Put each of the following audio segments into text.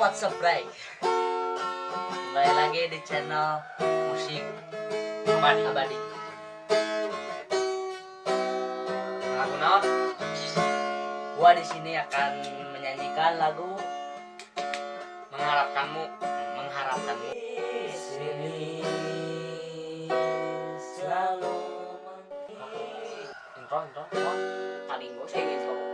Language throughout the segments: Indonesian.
What's up, Bray? Kembali lagi di channel musik Abadi. abadi. Lagu naon? Gua di sini akan menyanyikan lagu Mengharapkanmu. mengharapkanmu. Sini selalu Intro, intro, intro. paling gue saya gitu.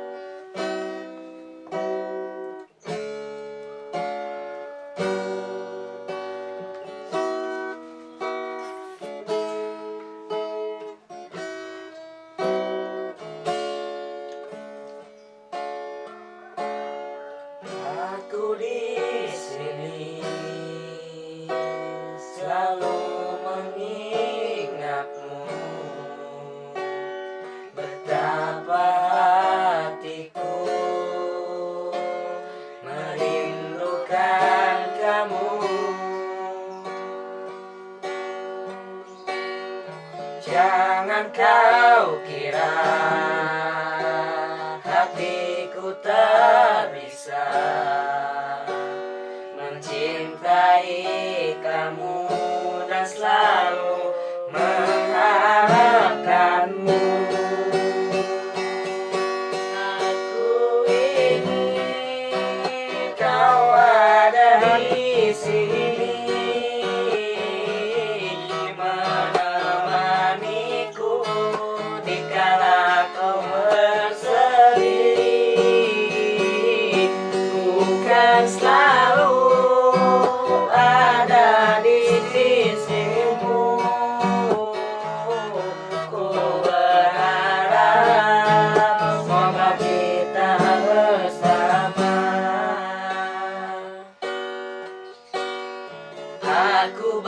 Aku di sini selalu mengingatmu betapa hatiku merindukan kamu. Jangan kau kira Aku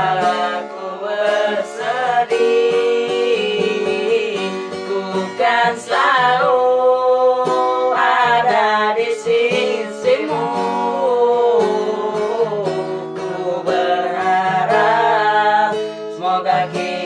aku bersedih Ku kan selalu ada di sisimu. Ku berharap semoga kita